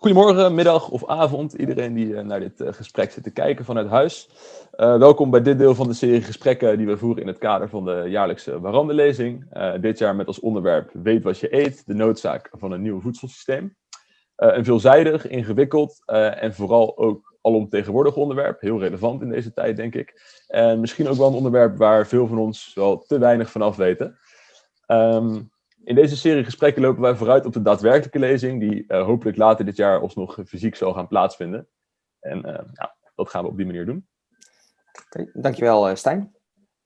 Goedemorgen, middag of avond, iedereen die uh, naar dit uh, gesprek zit te kijken vanuit huis. Uh, welkom bij dit deel van de serie gesprekken die we voeren in het kader van de jaarlijkse Warandelezing. dit jaar met als onderwerp Weet wat je eet, de noodzaak van een nieuw voedselsysteem. een veelzijdig, ingewikkeld en vooral ook alomtegenwoordig onderwerp. Heel relevant in deze tijd, denk ik. En misschien ook wel een onderwerp waar veel van ons wel te weinig van af weten. Um, in deze serie gesprekken lopen wij vooruit op de daadwerkelijke lezing, die uh, hopelijk later dit jaar alsnog fysiek zal gaan plaatsvinden. En uh, ja, dat gaan we op die manier doen. Okay, dankjewel uh, Stijn.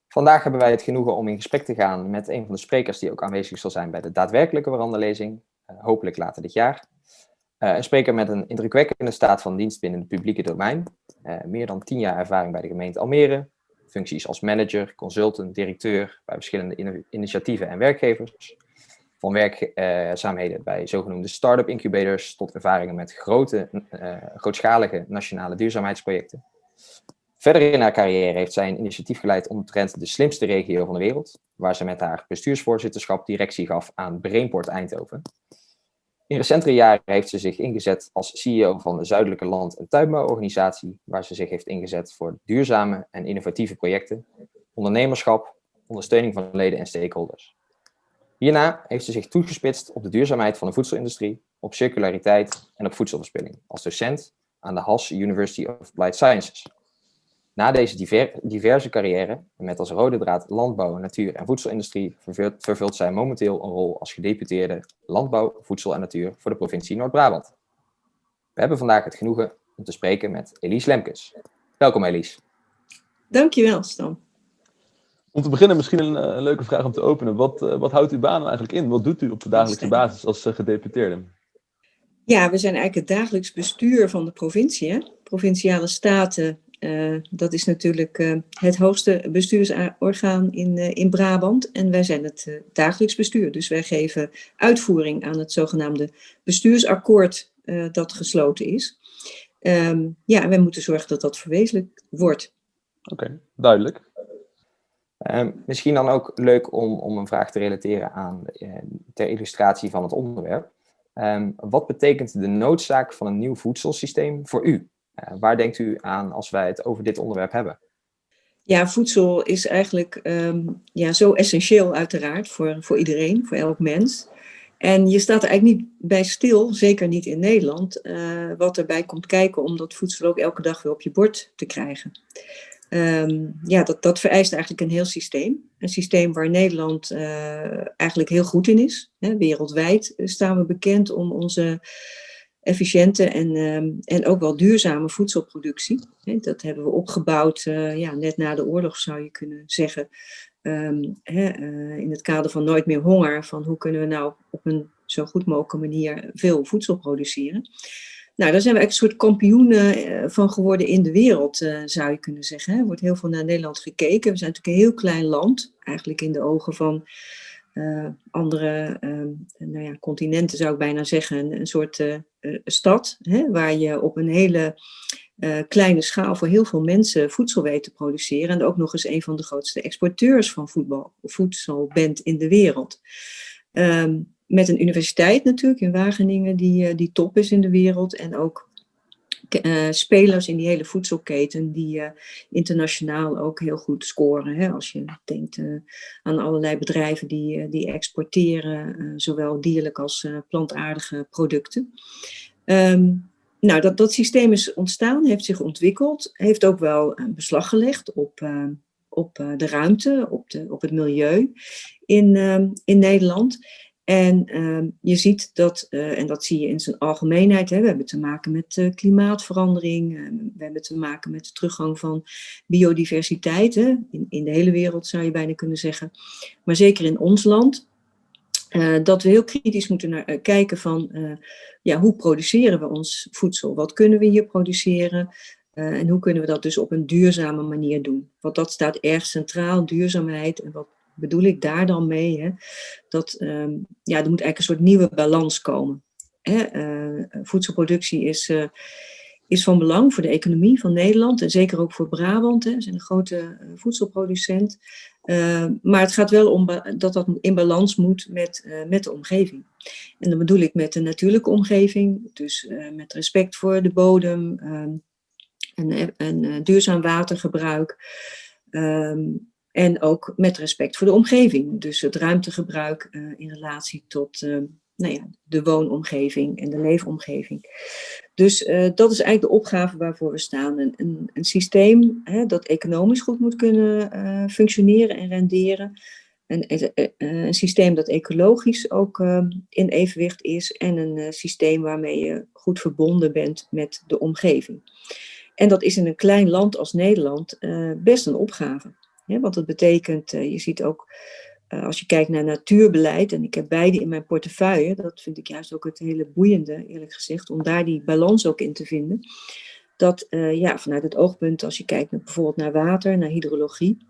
Vandaag hebben wij het genoegen om in gesprek te gaan met een van de sprekers die ook aanwezig zal zijn bij de daadwerkelijke veranderlezing, hopelijk later dit jaar. een spreker met een indrukwekkende staat van dienst binnen het publieke domein, meer dan tien jaar ervaring bij de gemeente Almere, functies als manager, consultant, directeur bij verschillende initiatieven en werkgevers, van werkzaamheden bij zogenoemde start-up incubators tot ervaringen met grote, uh, grootschalige nationale duurzaamheidsprojecten. Verder in haar carrière heeft zij een initiatief geleid omtrent de slimste regio van de wereld, waar ze met haar bestuursvoorzitterschap directie gaf aan Brainport Eindhoven. In recentere jaren heeft ze zich ingezet als CEO van de Zuidelijke Land- en Tuinbouworganisatie, waar ze zich heeft ingezet voor duurzame en innovatieve projecten, ondernemerschap, ondersteuning van leden en stakeholders. Hierna heeft ze zich toegespitst op de duurzaamheid van de voedselindustrie, op circulariteit en op voedselverspilling, als docent aan de Haas University of Applied Sciences. Na deze diverse carrière, met als rode draad landbouw, natuur en voedselindustrie, vervult, vervult zij momenteel een rol als gedeputeerde landbouw, voedsel en natuur voor de provincie Noord-Brabant. We hebben vandaag het genoegen om te spreken met Elise Lemkes. Welkom Elise. Dankjewel Stan. Om te beginnen misschien een, een, eh, leuke vraag om te openen. Wat, uh, wat houdt uw baan eigenlijk in? Wat doet u op de dagelijkse basis als uh, gedeputeerde? Ja, we zijn eigenlijk het dagelijks bestuur van de provincie. Hè? Provinciale staten, uh, dat is natuurlijk het hoogste bestuursorgaan in, in Brabant. En wij zijn het dagelijks bestuur. Dus wij geven uitvoering aan het zogenaamde bestuursakkoord dat gesloten is. Um, ja, en wij moeten zorgen dat dat verwezenlijk wordt. Oké, okay, duidelijk. Um, misschien dan ook leuk om, om een vraag te relateren aan uh, ter illustratie van het onderwerp. Um, wat betekent de noodzaak van een nieuw voedselsysteem voor u? Uh, waar denkt u aan als wij het over dit onderwerp hebben? Ja, voedsel is eigenlijk um, ja, zo essentieel uiteraard voor, voor iedereen, voor elk mens. En je staat er eigenlijk niet bij stil, zeker niet in Nederland, uh, wat erbij komt kijken om dat voedsel ook elke dag weer op je bord te krijgen. Um, ja, dat, dat vereist eigenlijk een heel systeem. Een systeem waar Nederland uh, eigenlijk heel goed in is. Hè, wereldwijd staan we bekend om onze efficiënte en, um, en ook wel duurzame voedselproductie. Hè, dat hebben we opgebouwd uh, ja, net na de oorlog, zou je kunnen zeggen. Um, hè, in het kader van Nooit meer honger. Van hoe kunnen we nou op een zo goed mogelijke manier veel voedsel produceren. Nou, daar zijn we eigenlijk een soort kampioenen eh, van geworden in de wereld, eh, zou je kunnen zeggen. Er wordt heel veel naar Nederland gekeken. We zijn natuurlijk een heel klein land, eigenlijk in de ogen van uh, andere nou ja, continenten, zou ik bijna zeggen. Een, soort stad, hè, waar je op een hele kleine schaal voor heel veel mensen voedsel weet te produceren. En ook nog eens een van de grootste exporteurs van voedsel bent in de wereld. Um, met een universiteit natuurlijk in Wageningen die, uh, die top is in de wereld. En ook uh, spelers in die hele voedselketen die uh, internationaal ook heel goed scoren. Hè? Als je denkt aan allerlei bedrijven die, die exporteren, zowel dierlijk als plantaardige producten. Um, nou, dat, dat systeem is ontstaan, heeft zich ontwikkeld, heeft ook wel een beslag gelegd op, op de ruimte, op, de, op het milieu in, in Nederland. En uh, je ziet dat, uh, en dat zie je in zijn algemeenheid, hè, we hebben te maken met uh, klimaatverandering, we hebben te maken met de teruggang van biodiversiteit, hè, in, in de hele wereld zou je bijna kunnen zeggen, maar zeker in ons land, eh, dat we heel kritisch moeten naar, kijken van, ja, hoe produceren we ons voedsel? Wat kunnen we hier produceren? en hoe kunnen we dat dus op een duurzame manier doen? Want dat staat erg centraal, duurzaamheid en wat bedoel ik daar dan mee? Hè? Dat um, ja, er moet eigenlijk een soort nieuwe balans komen. Hè? Uh, voedselproductie is, uh, is van belang voor de economie van Nederland en zeker ook voor Brabant. Hè. Zijn een grote uh, voedselproducent. maar het gaat wel om dat dat in balans moet met, met de omgeving. En dan bedoel ik met de natuurlijke omgeving, dus met respect voor de bodem ehm, en, duurzaam watergebruik. Ehm, en ook met respect voor de omgeving. Dus het ruimtegebruik in relatie tot ehm, nou ja, de woonomgeving en de leefomgeving. Dus uh, dat is eigenlijk de opgave waarvoor we staan. Een, een, systeem hè, dat economisch goed moet kunnen functioneren en renderen. Een, een, systeem dat ecologisch ook in evenwicht is. En een systeem waarmee je goed verbonden bent met de omgeving. En dat is in een klein land als Nederland best een opgave. Hè, want dat betekent, je ziet ook uh, als je kijkt naar natuurbeleid, en ik heb beide in mijn portefeuille, dat vind ik juist ook het hele boeiende, eerlijk gezegd, om daar die balans ook in te vinden. Dat uh, ja, vanuit het oogpunt, als je kijkt naar, bijvoorbeeld naar water, naar hydrologie,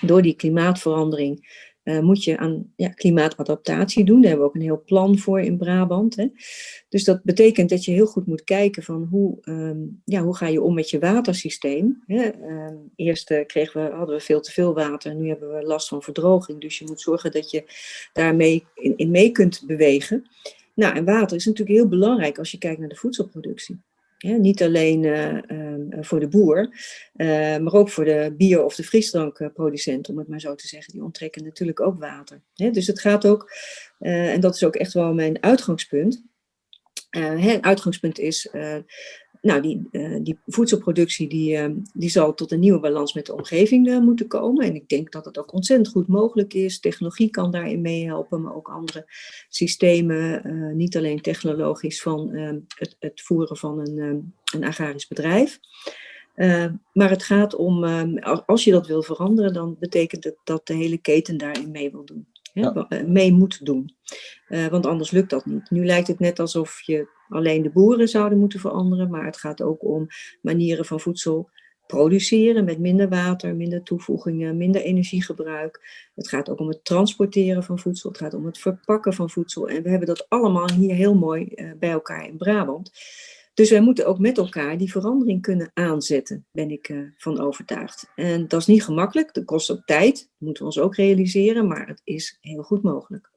door die klimaatverandering uh, moet je aan ja, klimaatadaptatie doen. Daar hebben we ook een heel plan voor in Brabant. Hè. Dus dat betekent dat je heel goed moet kijken van hoe, um, ja, hoe ga je om met je watersysteem. Hè. Um, eerst uh, kregen we, hadden we veel te veel water, nu hebben we last van verdroging. Dus je moet zorgen dat je daarmee in, in mee kunt bewegen. Nou, en water is natuurlijk heel belangrijk als je kijkt naar de voedselproductie niet alleen uh, uh, voor de boer, uh, maar ook voor de bier- of de frisdrankproducent, om het maar zo te zeggen. Die onttrekken natuurlijk ook water. dus het gaat ook, en dat is ook echt wel mijn uitgangspunt. het uitgangspunt is nou, die, uh, die voedselproductie die, uh, die zal tot een nieuwe balans met de omgeving uh, moeten komen. En ik denk dat het ook ontzettend goed mogelijk is. Technologie kan daarin meehelpen, maar ook andere systemen. niet alleen technologisch van het, het, voeren van een, een agrarisch bedrijf. maar het gaat om, als je dat wil veranderen, dan betekent het dat de hele keten daarin mee wil doen. Ja. mee moet doen. want anders lukt dat niet. Nu lijkt het net alsof je alleen de boeren zouden moeten veranderen, maar het gaat ook om manieren van voedsel produceren met minder water, minder toevoegingen, minder energiegebruik. Het gaat ook om het transporteren van voedsel, het gaat om het verpakken van voedsel. En we hebben dat allemaal hier heel mooi uh, bij elkaar in Brabant. Dus wij moeten ook met elkaar die verandering kunnen aanzetten, ben ik uh, van overtuigd. En dat is niet gemakkelijk, dat kost ook tijd, dat moeten we ons ook realiseren, maar het is heel goed mogelijk.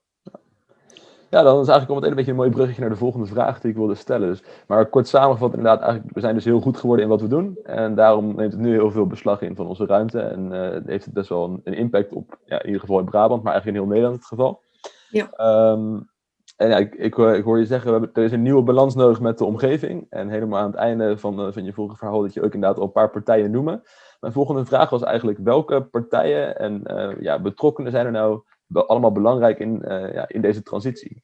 Ja, dan is eigenlijk al meteen een beetje een mooi bruggetje naar de volgende vraag die ik wilde stellen. Dus, maar kort samengevat, inderdaad, eigenlijk, we zijn dus heel goed geworden in wat we doen. En daarom neemt het nu heel veel beslag in van onze ruimte. En uh, heeft het best wel een, een, impact op, ja, in ieder geval in Brabant, maar eigenlijk in heel Nederland het geval. Ja. Um, en ja, ik, ik, ik, hoor je zeggen, we hebben, er is een nieuwe balans nodig met de omgeving. En helemaal aan het einde van, uh, van je vorige verhaal dat je ook inderdaad al een paar partijen noemen. Mijn volgende vraag was eigenlijk, welke partijen en uh, ja, betrokkenen zijn er nou allemaal belangrijk in, uh, ja, in deze transitie?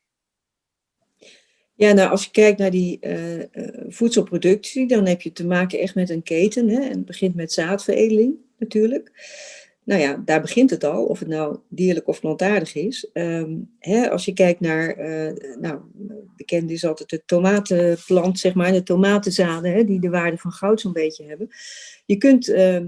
Ja, nou, als je kijkt naar die uh, uh, voedselproductie, dan heb je te maken echt met een keten. Hè? En het begint met zaadveredeling natuurlijk. Nou ja, daar begint het al, of het nou dierlijk of plantaardig is. Um, hè, als je kijkt naar, uh, nou, bekend is altijd de tomatenplant, zeg maar, de tomatenzaden, hè, die de waarde van goud zo'n beetje hebben. Je kunt ehm,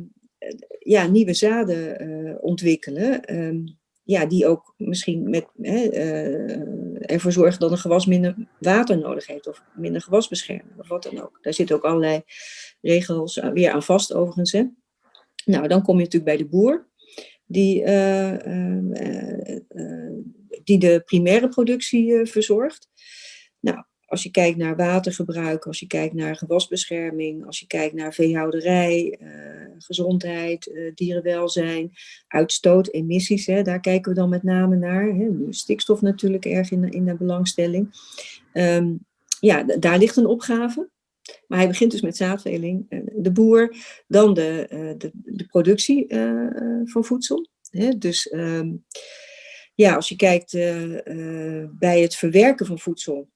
ja, nieuwe zaden ontwikkelen. Um, ja, die ook misschien met, hè, uh, ervoor zorgen dat een gewas minder water nodig heeft of minder gewasbescherming of wat dan ook. Daar zitten ook allerlei regels weer aan vast overigens. Hè. Nou, dan kom je natuurlijk bij de boer, die, uh, uh, die de primaire productie verzorgt. Als je kijkt naar watergebruik, als je kijkt naar gewasbescherming, als je kijkt naar veehouderij, uh, gezondheid, uh, dierenwelzijn, uitstoot, emissies, hè, daar kijken we dan met name naar. Hè. Stikstof natuurlijk erg in, in de belangstelling. Um, ja, daar ligt een opgave. Maar hij begint dus met zaadveling, uh, de boer, dan de, de, de, productie van voedsel. Dus um, ja, als je kijkt bij het verwerken van voedsel,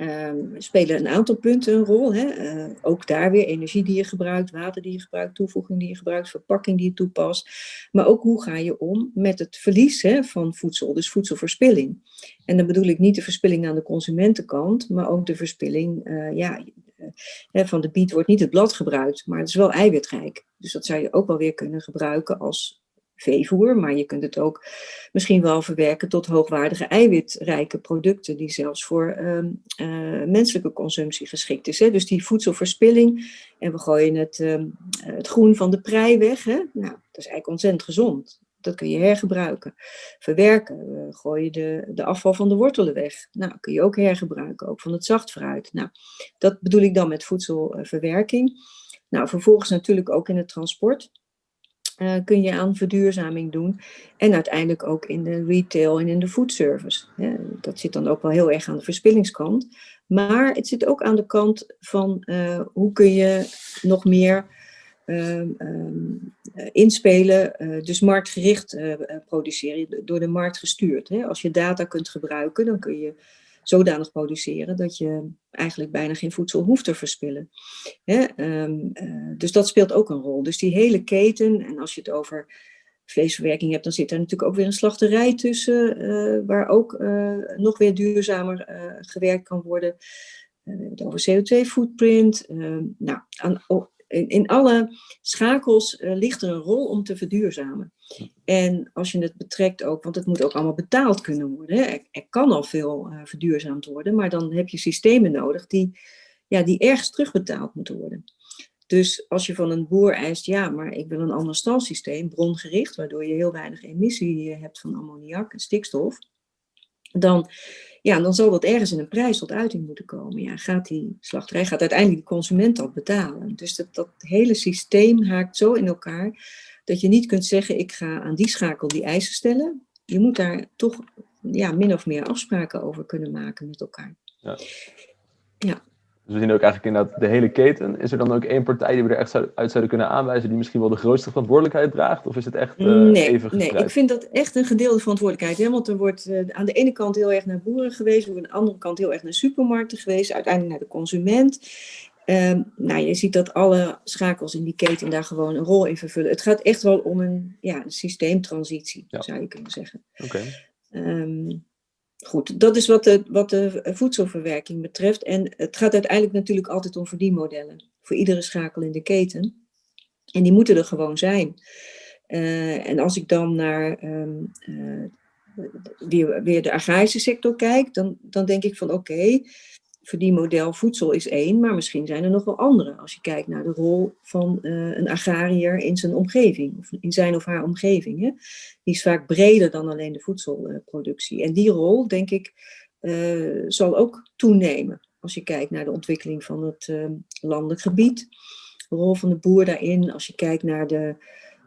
um, spelen een aantal punten een rol. Hè? Uh, ook daar weer energie die je gebruikt, water die je gebruikt, toevoeging die je gebruikt, verpakking die je toepast. Maar ook hoe ga je om met het verlies hè, van voedsel, dus voedselverspilling. En dan bedoel ik niet de verspilling aan de consumentenkant, maar ook de verspilling, uh, ja, uh, van de biet wordt niet het blad gebruikt, maar het is wel eiwitrijk. Dus dat zou je ook wel weer kunnen gebruiken als veevoer, maar je kunt het ook misschien wel verwerken tot hoogwaardige eiwitrijke producten die zelfs voor um, uh, menselijke consumptie geschikt is. Hè? Dus die voedselverspilling en we gooien het, um, het groen van de prei weg. Hè? Nou, dat is eigenlijk ontzettend gezond. dat kun je hergebruiken. Verwerken, gooi je de, de afval van de wortelen weg. Nou, kun je ook hergebruiken, ook van het zacht fruit. Nou, dat bedoel ik dan met voedselverwerking. Nou, vervolgens natuurlijk ook in het transport. Uh, kun je aan verduurzaming doen. En uiteindelijk ook in de retail en in de foodservice. Dat zit dan ook wel heel erg aan de verspillingskant. Maar het zit ook aan de kant van uh, hoe kun je nog meer uh, inspelen, uh, dus marktgericht produceren, door de markt gestuurd. Hè? Als je data kunt gebruiken, dan kun je zodanig produceren dat je eigenlijk bijna geen voedsel hoeft te verspillen. Hè? Um, uh, dus dat speelt ook een rol. Dus die hele keten, en als je het over vleesverwerking hebt, dan zit er natuurlijk ook weer een slachterij tussen, uh, waar ook uh, nog weer duurzamer gewerkt kan worden. we hebben het over CO2-footprint. Ehm, nou, aan, in, alle schakels ligt er een rol om te verduurzamen. En als je het betrekt ook, want het moet ook allemaal betaald kunnen worden. Er, kan al veel uh, verduurzaamd worden, maar dan heb je systemen nodig die, ja, die ergens terugbetaald moeten worden. Dus als je van een boer eist, ja, maar ik wil een ander stalsysteem, brongericht, waardoor je heel weinig emissie hebt van ammoniak en stikstof, dan ja, dan zal dat ergens in een prijs tot uiting moeten komen. Ja, gaat die slachterij, gaat uiteindelijk de consument dat betalen. Dus dat, dat hele systeem haakt zo in elkaar dat je niet kunt zeggen, ik ga aan die schakel die eisen stellen. Je moet daar toch ja, min of meer afspraken over kunnen maken met elkaar. Ja. ja. Dus we zien ook eigenlijk inderdaad de hele keten. Is er dan ook één partij die we er echt uit zouden kunnen aanwijzen die misschien wel de grootste verantwoordelijkheid draagt? Of is het echt uh, nee, even Nee, ik vind dat echt een gedeelde verantwoordelijkheid. Hè? Want er wordt uh, aan de ene kant heel erg naar boeren geweest, aan de andere kant heel erg naar supermarkten geweest, uiteindelijk naar de consument. Um, nou, je ziet dat alle schakels in die keten daar gewoon een rol in vervullen. Het gaat echt wel om een, ja, een systeemtransitie, ja. zou je kunnen zeggen. Oké. Okay. Um, Goed, dat is wat de, wat de voedselverwerking betreft. En het gaat uiteindelijk natuurlijk altijd om verdienmodellen. Voor iedere schakel in de keten. En die moeten er gewoon zijn. Uh, en als ik dan naar um, uh, weer, weer de agrarische sector kijk, dan, dan denk ik van oké, okay, verdienmodel voedsel is één, maar misschien zijn er nog wel andere. Als je kijkt naar de rol van uh, een agrariër in zijn omgeving, of in zijn of haar omgeving. Hè. Die is vaak breder dan alleen de voedselproductie. en die rol, denk ik, uh, zal ook toenemen. Als je kijkt naar de ontwikkeling van het uh, landelijk gebied. De rol van de boer daarin, als je kijkt naar de,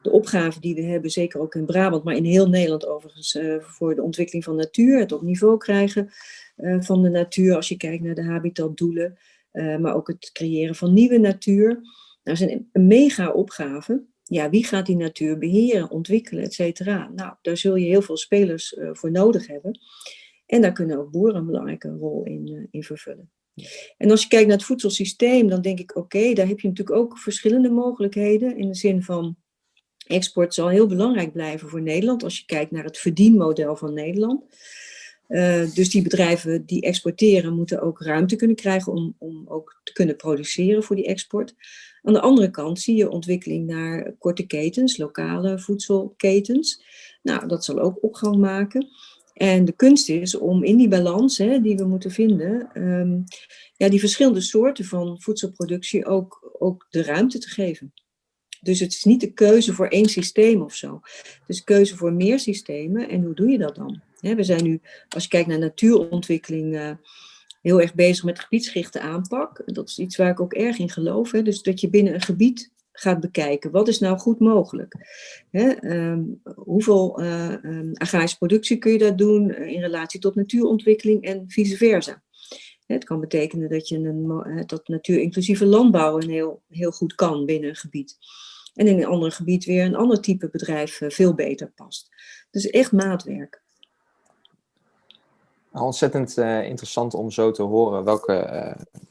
de opgave die we hebben, zeker ook in Brabant, maar in heel Nederland overigens, voor de ontwikkeling van natuur, het op niveau krijgen uh, van de natuur, als je kijkt naar de habitatdoelen, uh, maar ook het creëren van nieuwe natuur. Nou, dat is een, mega opgave. Ja, wie gaat die natuur beheren, ontwikkelen, et cetera? Nou, daar zul je heel veel spelers voor nodig hebben. En daar kunnen ook boeren een belangrijke rol in, vervullen. En als je kijkt naar het voedselsysteem, dan denk ik, oké, daar heb je natuurlijk ook verschillende mogelijkheden. In de zin van, export zal heel belangrijk blijven voor Nederland, als je kijkt naar het verdienmodel van Nederland. Uh, dus die bedrijven die exporteren moeten ook ruimte kunnen krijgen om, om ook te kunnen produceren voor die export. Aan de andere kant zie je ontwikkeling naar korte ketens, lokale voedselketens. Nou, dat zal ook opgang maken. En de kunst is om in die balans hè, die we moeten vinden, um, ja, die verschillende soorten van voedselproductie ook, ook de ruimte te geven. Dus het is niet de keuze voor één systeem of zo. Het is keuze voor meer systemen. En hoe doe je dat dan? we zijn nu, als je kijkt naar natuurontwikkeling, uh, heel erg bezig met gebiedsgerichte aanpak. Dat is iets waar ik ook erg in geloof. Dus dat je binnen een gebied gaat bekijken. Wat is nou goed mogelijk? Um, hoeveel uh, um, agrarische productie kun je daar doen uh, in relatie tot natuurontwikkeling en vice versa? Het kan betekenen dat je een, dat natuurinclusieve landbouw een heel, heel goed kan binnen een gebied. En in een ander gebied weer een ander type bedrijf veel beter past. Dus echt maatwerk. Ontzettend uh, interessant om zo te horen welke uh,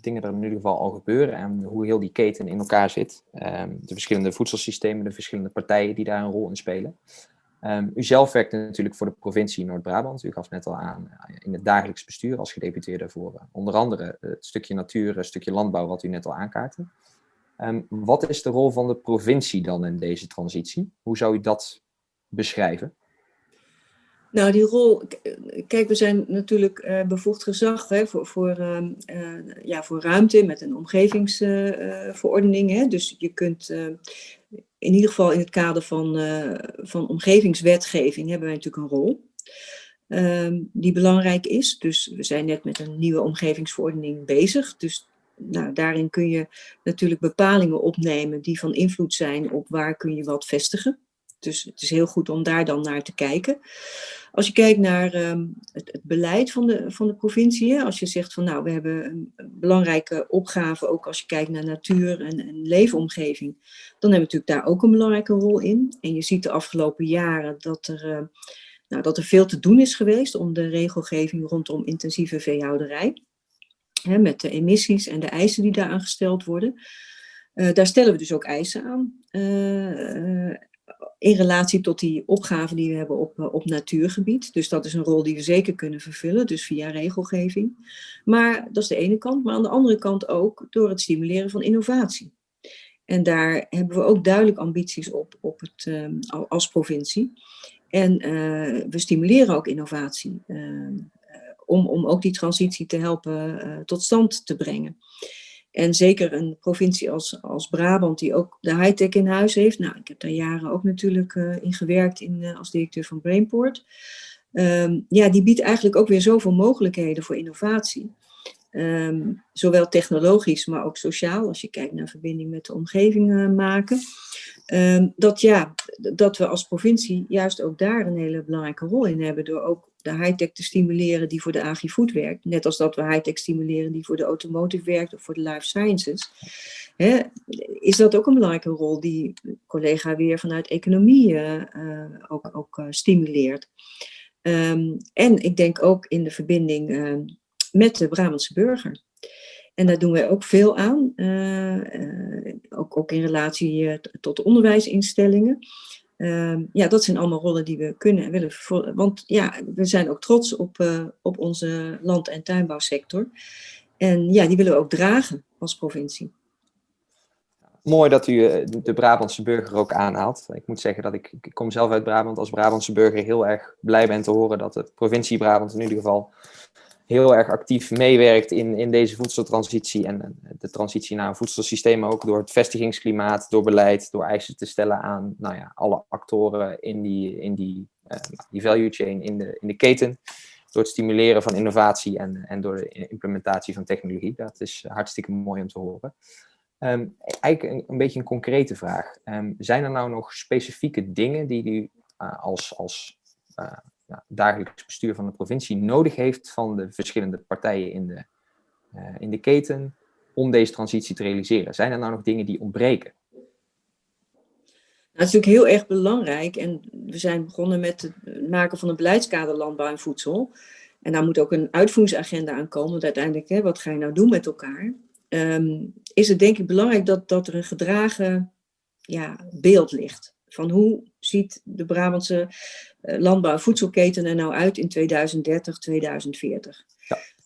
dingen er in ieder geval al gebeuren en hoe heel die keten in elkaar zit. Um, de verschillende voedselsystemen, de verschillende partijen die daar een rol in spelen. Um, u zelf werkt natuurlijk voor de provincie Noord-Brabant. U gaf net al aan in het dagelijks bestuur als gedeputeerde voor onder andere het stukje natuur, het stukje landbouw wat u net al aankaartte. Um, wat is de rol van de provincie dan in deze transitie? Hoe zou u dat beschrijven? Nou, die rol, kijk, we zijn natuurlijk uh, bevoegd gezag hè, voor, voor, uh, uh, ja, voor ruimte met een omgevingsverordening. hè. Dus je kunt in ieder geval in het kader van, van omgevingswetgeving hebben wij natuurlijk een rol. Ehm, die belangrijk is. Dus we zijn net met een nieuwe omgevingsverordening bezig. Dus nou, daarin kun je natuurlijk bepalingen opnemen die van invloed zijn op waar kun je wat vestigen. Dus het is heel goed om daar dan naar te kijken. Als je kijkt naar ehm, het, beleid van de, van de provincie, als je zegt van nou, we hebben een, belangrijke opgave, ook als je kijkt naar natuur en, leefomgeving, dan hebben we natuurlijk daar ook een belangrijke rol in. En je ziet de afgelopen jaren dat er, uh, nou, dat er veel te doen is geweest om de regelgeving rondom intensieve veehouderij. Met de emissies en de eisen die daaraan gesteld worden. Uh, daar stellen we dus ook eisen aan. Uh, in relatie tot die opgave die we hebben op, eh, op natuurgebied. Dus dat is een rol die we zeker kunnen vervullen, dus via regelgeving. Maar dat is de ene kant, maar aan de andere kant ook door het stimuleren van innovatie. En daar hebben we ook duidelijk ambities op, op het, als provincie. En we stimuleren ook innovatie, om, om ook die transitie te helpen tot stand te brengen. En zeker een provincie als, als Brabant, die ook de high-tech in huis heeft. Nou, ik heb daar jaren ook natuurlijk uh, in gewerkt in, uh, als directeur van Brainport. Um, ja, die biedt eigenlijk ook weer zoveel mogelijkheden voor innovatie. Um, zowel technologisch, maar ook sociaal, als je kijkt naar verbinding met de omgeving uh, maken. Um, dat, ja, dat we als provincie juist ook daar een hele belangrijke rol in hebben, door ook de high-tech te stimuleren die voor de agri-food werkt. Net als dat we high-tech stimuleren die voor de automotive werkt of voor de life sciences. Hè, is dat ook een belangrijke rol die collega weer vanuit economie uh, ook, ook uh, stimuleert. Um, en ik denk ook in de verbinding met de Brabantse burger. En daar doen wij ook veel aan, ook, ook in relatie tot de onderwijsinstellingen. Uh, ja, dat zijn allemaal rollen die we kunnen en willen vervolgen. Want ja, we zijn ook trots op, op onze land- en tuinbouwsector. En ja, die willen we ook dragen als provincie. Mooi dat u eh, de Brabantse burger ook aanhaalt. Ik moet zeggen dat ik, ik kom zelf uit Brabant als Brabantse burger heel erg blij ben te horen dat de provincie Brabant in ieder geval heel erg actief meewerkt in, in deze voedseltransitie en de transitie naar een voedselsysteem ook door het vestigingsklimaat, door beleid, door eisen te stellen aan nou ja, alle actoren in die, in die, uh, die value chain, in de, in de keten, door het stimuleren van innovatie en, en door de implementatie van technologie. Dat is hartstikke mooi om te horen. Um, eigenlijk een, beetje een concrete vraag. Um, zijn er nou nog specifieke dingen die u uh, als, als uh, dagelijks bestuur van de provincie nodig heeft van de verschillende partijen in de, uh, in de keten om deze transitie te realiseren? Zijn er nou nog dingen die ontbreken? Nou, het is natuurlijk heel erg belangrijk en we zijn begonnen met het maken van een beleidskader landbouw en voedsel. En daar moet ook een uitvoeringsagenda aan komen, want uiteindelijk, hè, wat ga je nou doen met elkaar? Um, is het denk ik belangrijk dat, dat er een gedragen ja, beeld ligt. Van hoe ziet de Brabantse uh, landbouw- en voedselketen er nou uit in 2030, 2040?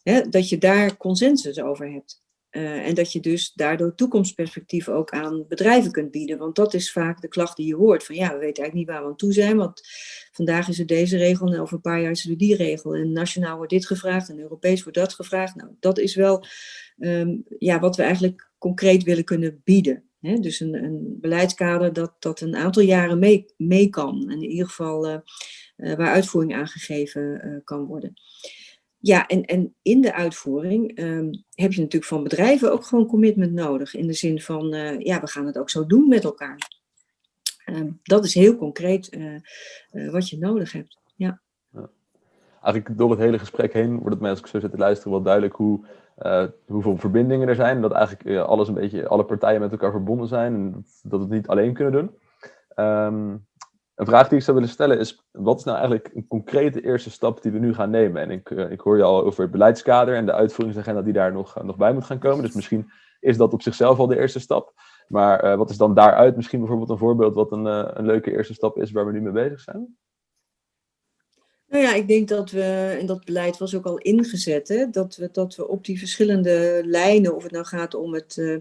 Ja. dat je daar consensus over hebt. Uh, en dat je dus daardoor toekomstperspectieven ook aan bedrijven kunt bieden. Want dat is vaak de klacht die je hoort. Van ja, we weten eigenlijk niet waar we aan toe zijn. Want vandaag is er deze regel en over een paar jaar is er die regel. En nationaal wordt dit gevraagd en Europees wordt dat gevraagd. Nou, dat is wel um, ja, wat we eigenlijk concreet willen kunnen bieden. Dus een, een, beleidskader dat, dat een aantal jaren mee, mee kan. En in ieder geval uh, uh, waar uitvoering aangegeven uh, kan worden. Ja, en, en in de uitvoering um, heb je natuurlijk van bedrijven ook gewoon commitment nodig. In de zin van, ja, we gaan het ook zo doen met elkaar. Um, dat is heel concreet wat je nodig hebt. Ja. ja. Eigenlijk door het hele gesprek heen wordt het mij, als ik zo zit te luisteren, wel duidelijk hoe uh, hoeveel verbindingen er zijn. Dat eigenlijk uh, alles een beetje, alle partijen met elkaar verbonden zijn en dat, we het niet alleen kunnen doen. Um, een vraag die ik zou willen stellen is, wat is nou eigenlijk een concrete eerste stap die we nu gaan nemen? En ik, uh, ik hoor je al over het beleidskader en de uitvoeringsagenda die daar nog, nog bij moet gaan komen. Dus misschien is dat op zichzelf al de eerste stap. Maar wat is dan daaruit misschien bijvoorbeeld een voorbeeld wat een, een leuke eerste stap is waar we nu mee bezig zijn? Nou ja, ik denk dat we, en dat beleid was ook al ingezet, hè, dat, we, dat we op die verschillende lijnen, of het nou gaat om het uh,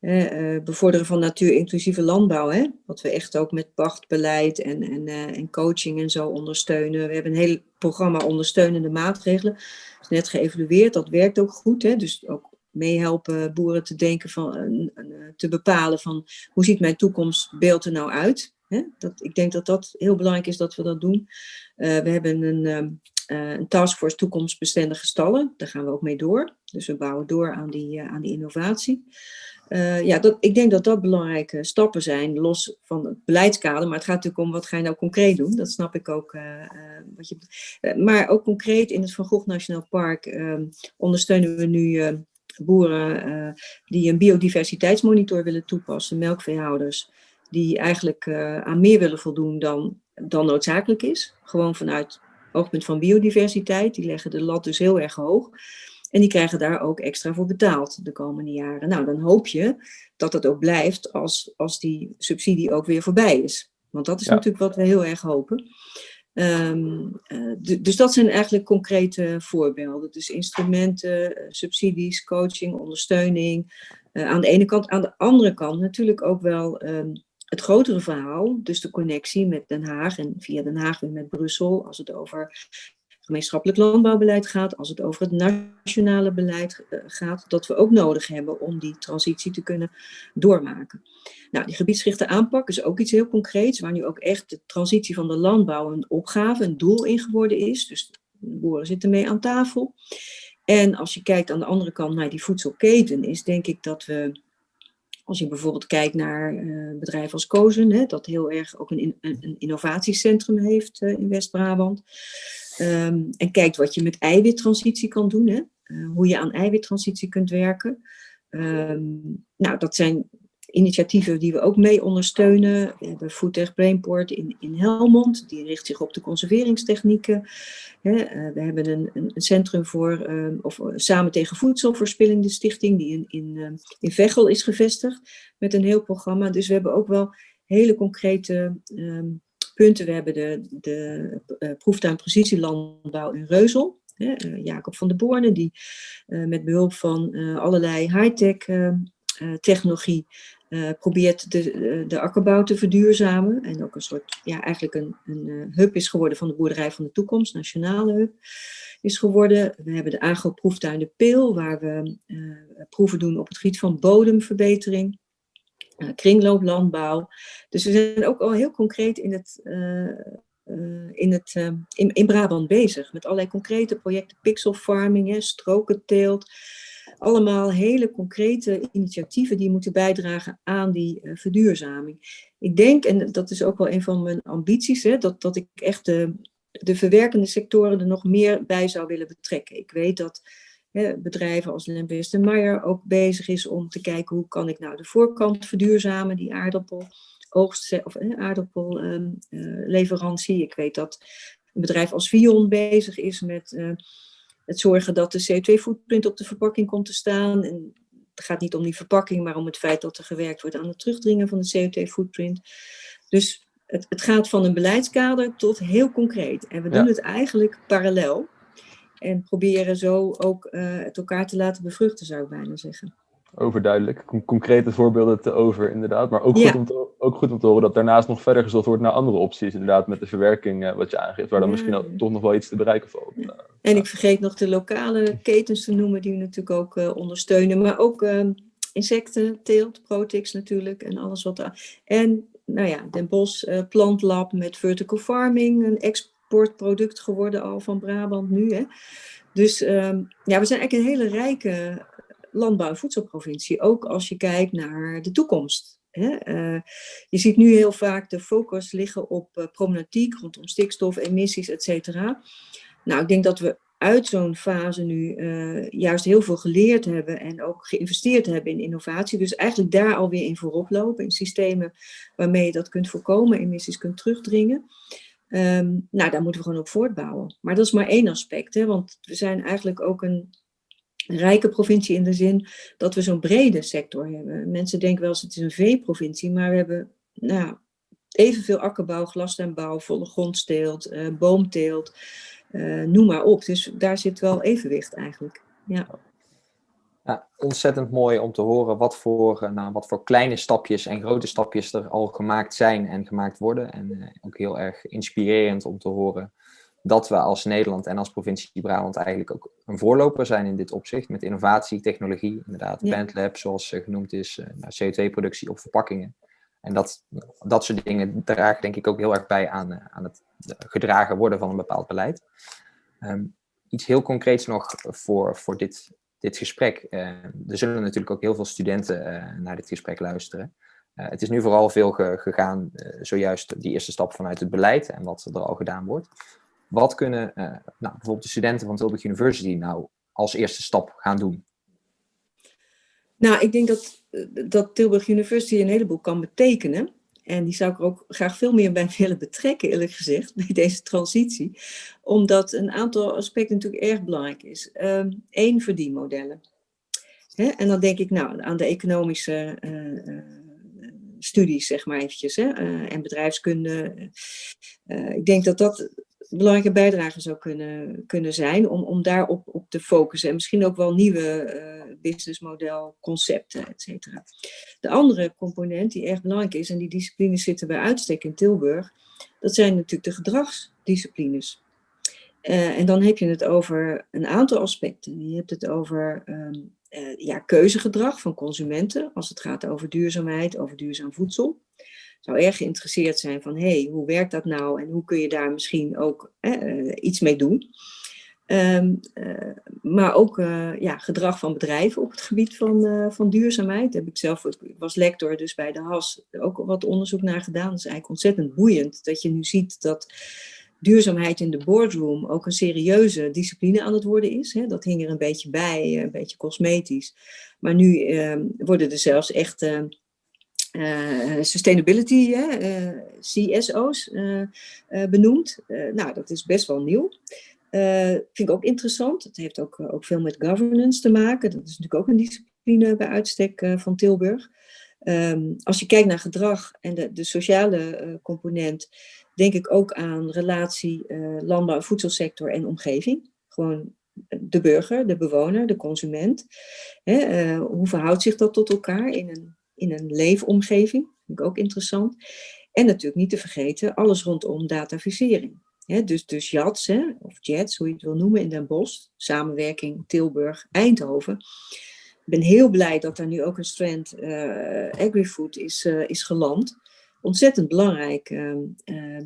uh, bevorderen van natuurinclusieve landbouw, hè, wat we echt ook met pachtbeleid en, en, uh, en coaching en zo ondersteunen. We hebben een heel programma ondersteunende maatregelen, is net geëvalueerd, dat werkt ook goed. Hè, dus ook meehelpen boeren te denken van, te bepalen van hoe ziet mijn toekomstbeeld er nou uit. Hè? Dat, ik denk dat dat heel belangrijk is dat we dat doen. we hebben een, uh, een taskforce toekomstbestendige stallen. Daar gaan we ook mee door. Dus we bouwen door aan die, aan die innovatie. Ja, dat, ik denk dat dat belangrijke stappen zijn, los van het beleidskader. Maar het gaat natuurlijk om wat ga je nou concreet doen. Dat snap ik ook. Wat je, maar ook concreet in het Van Gogh Nationaal Park ehm, ondersteunen we nu boeren die een biodiversiteitsmonitor willen toepassen, melkveehouders, die eigenlijk aan meer willen voldoen dan, dan noodzakelijk is. Gewoon vanuit oogpunt van biodiversiteit. Die leggen de lat dus heel erg hoog. En die krijgen daar ook extra voor betaald de komende jaren. Nou, dan hoop je dat het ook blijft als, als die subsidie ook weer voorbij is. Want dat is natuurlijk wat we heel erg hopen. Um, dus dat zijn eigenlijk concrete voorbeelden. Dus instrumenten, eh, subsidies, coaching, ondersteuning. Uh, aan de ene kant. Aan de andere kant natuurlijk ook wel um, het grotere verhaal. Dus de connectie met Den Haag en via Den Haag weer met Brussel. Als het over gemeenschappelijk landbouwbeleid gaat, als het over het nationale beleid eh, gaat, dat we ook nodig hebben om die transitie te kunnen doormaken. Nou, die gebiedsgerichte aanpak is ook iets heel concreets, waar nu ook echt de transitie van de landbouw een opgave, een doel in geworden is. Dus de boeren zitten mee aan tafel. En als je kijkt aan de andere kant naar die voedselketen, is denk ik dat we als je bijvoorbeeld kijkt naar uh, bedrijven als Kozen, dat heel erg ook een, een, een innovatiecentrum heeft uh, in West-Brabant. Um, en kijkt wat je met eiwittransitie kan doen, hè? Uh, hoe je aan eiwittransitie kunt werken. Um, nou, dat zijn initiatieven die we ook mee ondersteunen. We hebben Foodtech Brainport in, in Helmond, die richt zich op de conserveringstechnieken. Uh, we hebben een, een, centrum voor, um, of samen tegen voedselverspilling, de stichting, die in, in, uh, in Veghel is gevestigd, met een heel programma. Dus we hebben ook wel hele concrete um, punten. We hebben de, de uh, proeftuin precisielandbouw in Reuzel. Jacob van der Borne, die met behulp van allerlei high-tech technologie probeert de, de akkerbouw te verduurzamen. En ook een soort, ja, eigenlijk een, een hub is geworden van de boerderij van de toekomst, nationale hub is geworden. We hebben de agro-proeftuin De Peel, waar we proeven doen op het gebied van bodemverbetering kringlooplandbouw. Dus we zijn ook al heel concreet in, het, in, het, in, in Brabant bezig. Met allerlei concrete projecten, pixel farming, hè, strokenteelt. Allemaal hele concrete initiatieven die moeten bijdragen aan die verduurzaming. Ik denk, en dat is ook wel een van mijn ambities, hè, dat, dat ik echt de, de verwerkende sectoren er nog meer bij zou willen betrekken. Ik weet dat bedrijven als Lembest en Meyer ook bezig is om te kijken hoe kan ik nou de voorkant verduurzamen, die aardappel oogst of eh, aardappelleverantie. Uh, ik weet dat een bedrijf als Vion bezig is met het zorgen dat de CO2-footprint op de verpakking komt te staan. En het gaat niet om die verpakking, maar om het feit dat er gewerkt wordt aan het terugdringen van de CO2-footprint. Dus het, het, gaat van een beleidskader tot heel concreet. En we doen het eigenlijk parallel. En proberen zo ook uh, het elkaar te laten bevruchten, zou ik bijna zeggen. Overduidelijk. Con concrete voorbeelden te over, inderdaad. Maar ook, ja. goed om te, ook goed om te horen dat daarnaast nog verder gezocht wordt naar andere opties. Inderdaad, met de verwerking, uh, wat je aangeeft, waar dan ja. misschien toch nog wel iets te bereiken valt. Uh, en ik vergeet nog de lokale ketens te noemen, die we natuurlijk ook uh, ondersteunen. Maar ook ehm, insecten, teelt, protix natuurlijk en alles wat daar. En nou ja, Den Bosch Plantlab met vertical farming, een export exportproduct geworden al van Brabant nu. Hè? Dus um, ja, we zijn eigenlijk een hele rijke landbouw- en voedselprovincie. Ook als je kijkt naar de toekomst. Hè? Uh, je ziet nu heel vaak de focus liggen op uh, problematiek rondom stikstof, emissies, et cetera. Nou, ik denk dat we uit zo'n fase nu uh, juist heel veel geleerd hebben en ook geïnvesteerd hebben in innovatie. Dus eigenlijk daar alweer in voorop lopen, in systemen waarmee je dat kunt voorkomen, emissies kunt terugdringen. Um, nou, daar moeten we gewoon op voortbouwen. Maar dat is maar één aspect, hè, want we zijn eigenlijk ook een rijke provincie in de zin dat we zo'n brede sector hebben. Mensen denken wel eens het is een veeprovincie, maar we hebben nou, evenveel akkerbouw, glastuinbouw, volle grondsteelt, uh, boomteelt, uh, noem maar op. Dus daar zit wel evenwicht eigenlijk. Ja. Ja, ontzettend mooi om te horen wat voor, eh, nou, wat voor kleine stapjes en grote stapjes er al gemaakt zijn en gemaakt worden. En ook heel erg inspirerend om te horen dat we als Nederland en als provincie Brabant eigenlijk ook een voorloper zijn in dit opzicht. Met innovatie, technologie, inderdaad, ja. Bandlab, zoals genoemd is, nou, CO2-productie op verpakkingen. En dat, dat soort dingen dragen denk ik ook heel erg bij aan, aan het gedragen worden van een bepaald beleid. Um, iets heel concreets nog voor, voor dit, dit gesprek. Uh, er zullen natuurlijk ook heel veel studenten uh, naar dit gesprek luisteren. Uh, het is nu vooral veel ge gegaan, zojuist die eerste stap vanuit het beleid en wat er al gedaan wordt. Wat kunnen nou, bijvoorbeeld de studenten van Tilburg University nou als eerste stap gaan doen? Nou, ik denk dat, dat Tilburg University een heleboel kan betekenen. En die zou ik er ook graag veel meer bij willen betrekken, eerlijk gezegd, bij deze transitie. Omdat een aantal aspecten natuurlijk erg belangrijk is. Eén, um, verdienmodellen. Hè? En dan denk ik nou aan de economische uh, uh, studies, zeg maar eventjes, hè? En bedrijfskunde. ik denk dat dat belangrijke bijdrage zou kunnen, kunnen zijn om, om daarop op te focussen. En misschien ook wel nieuwe uh, businessmodel, concepten, et cetera. De andere component die erg belangrijk is, en die disciplines zitten bij uitstek in Tilburg, dat zijn natuurlijk de gedragsdisciplines. Uh, en dan heb je het over een aantal aspecten. Je hebt het over um, uh, ja, keuzegedrag van consumenten, als het gaat over duurzaamheid, over duurzaam voedsel zou erg geïnteresseerd zijn van, hey, hoe werkt dat nou en hoe kun je daar misschien ook uh, iets mee doen. Um, uh, maar ook uh, ja, gedrag van bedrijven op het gebied van, van duurzaamheid. Daar heb ik zelf, ik was lector dus bij de HAS, ook wat onderzoek naar gedaan. Dat is eigenlijk ontzettend boeiend dat je nu ziet dat duurzaamheid in de boardroom ook een serieuze discipline aan het worden is. Hè. Dat hing er een beetje bij, een beetje cosmetisch. Maar nu ehm, worden er zelfs echt ehm, uh, sustainability, uh, CSO's, uh, benoemd. nou, dat is best wel nieuw. vind ik ook interessant. Het heeft ook, ook veel met governance te maken. Dat is natuurlijk ook een discipline bij uitstek van Tilburg. Um, als je kijkt naar gedrag en de, de sociale component, denk ik ook aan relatie landbouw- voedselsector en omgeving. Gewoon de burger, de bewoner, de consument. Hoe verhoudt zich dat tot elkaar in een in een leefomgeving. Vind ik ook interessant. En natuurlijk niet te vergeten alles rondom datavisering. dus, dus of JETS, hoe je het wil noemen, in Den Bosch. Samenwerking Tilburg-Eindhoven. Ik ben heel blij dat er nu ook een strand uh, agri-food is, uh, is geland. Ontzettend belangrijk uh,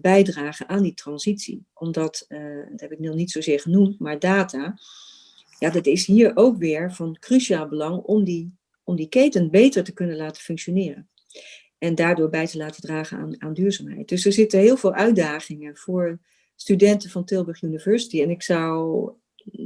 bijdragen aan die transitie. Omdat, dat heb ik nog niet zozeer genoemd, maar data... Ja, dat is hier ook weer van cruciaal belang om die om die keten beter te kunnen laten functioneren. En daardoor bij te laten dragen aan, aan duurzaamheid. Dus er zitten heel veel uitdagingen voor studenten van Tilburg University. En ik zou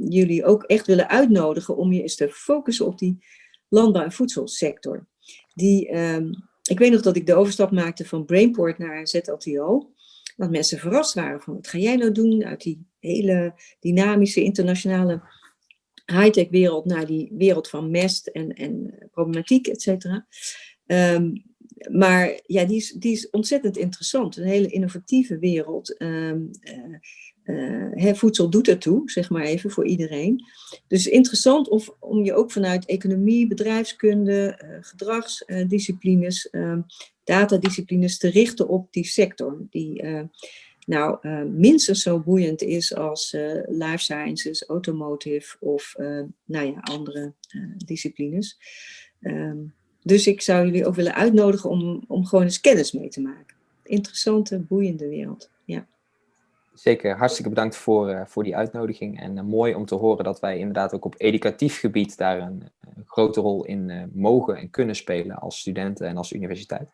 jullie ook echt willen uitnodigen om je eens te focussen op die landbouw- en voedselsector. Die, um, ik weet nog dat ik de overstap maakte van Brainport naar ZLTO. Dat mensen verrast waren van wat ga jij nou doen uit die hele dynamische internationale high-tech wereld naar die wereld van mest en, en problematiek, et cetera. Um, maar ja, die is, die is ontzettend interessant. Een hele innovatieve wereld. Um, uh, uh, voedsel doet ertoe, zeg maar even, voor iedereen. Dus interessant of, om je ook vanuit economie, bedrijfskunde, uh, gedragsdisciplines, ehm, datadisciplines te richten op die sector. Die nou uh, minstens zo boeiend is als uh, life sciences, automotive of uh, nou ja, andere disciplines. Um, dus ik zou jullie ook willen uitnodigen om, om gewoon eens kennis mee te maken. Interessante, boeiende wereld. Ja. Zeker, hartstikke bedankt voor, voor die uitnodiging. En mooi om te horen dat wij inderdaad ook op educatief gebied daar een, een grote rol in mogen en kunnen spelen als studenten en als universiteit.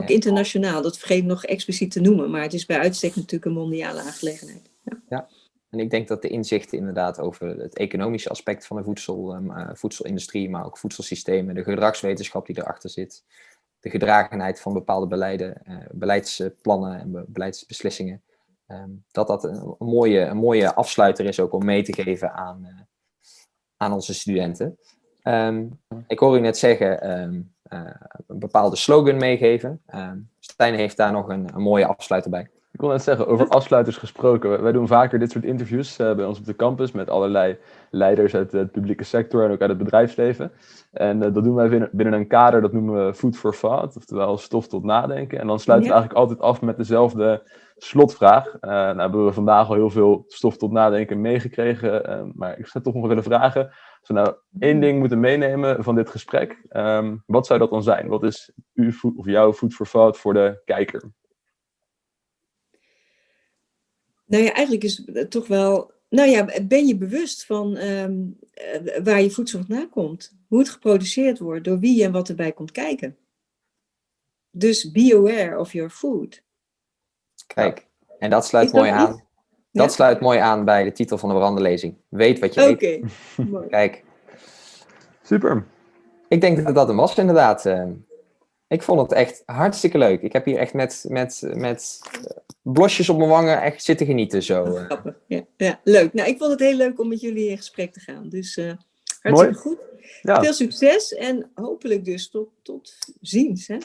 Ook internationaal, dat vergeet ik nog expliciet te noemen, maar het is bij uitstek natuurlijk een mondiale aangelegenheid. Ja. ja. En ik denk dat de inzichten inderdaad over het economische aspect van de voedsel, uh, voedselindustrie, maar ook voedselsystemen, de gedragswetenschap die erachter zit, de gedragenheid van bepaalde beleiden, uh, beleidsplannen en be beleidsbeslissingen, um, dat dat een, een, mooie, een mooie afsluiter is ook om mee te geven aan, uh, aan onze studenten. Um, ik hoor u net zeggen, um, een bepaalde slogan meegeven. Uh, Stijn heeft daar nog een, een mooie afsluiter bij. Ik wil net zeggen, over afsluiters gesproken. Wij doen vaker dit soort interviews uh, bij ons op de campus met allerlei leiders uit de publieke sector en ook uit het bedrijfsleven. En uh, dat doen wij binnen, binnen, een kader, dat noemen we Food for Thought, oftewel stof tot nadenken. En dan sluiten ja. we eigenlijk altijd af met dezelfde slotvraag. Uh, nou hebben we vandaag al heel veel stof tot nadenken meegekregen, maar ik zou toch nog willen vragen, als we nou één ding moeten meenemen van dit gesprek, um, wat zou dat dan zijn? Wat is uw of jouw Food for Thought voor de kijker? Nou ja, eigenlijk is het toch wel. Nou ja, ben je bewust van um, waar je voedsel vandaan komt? Hoe het geproduceerd wordt, door wie en wat erbij komt kijken. Dus be aware of your food. Kijk, en dat sluit mooi aan. Niet? Dat ja? sluit mooi aan bij de titel van de veranderlezing. Weet wat je Oké. Okay. Kijk. Super. Ik denk dat dat hem was, inderdaad. Ik vond het echt hartstikke leuk. Ik heb hier echt met, met, met blosjes op mijn wangen echt zitten genieten. Zo. Grappig. Ja, ja, leuk. Nou, ik vond het heel leuk om met jullie in gesprek te gaan. Dus uh, hartstikke Mooi. goed. Ja. Veel succes en hopelijk dus tot, tot ziens. Hè?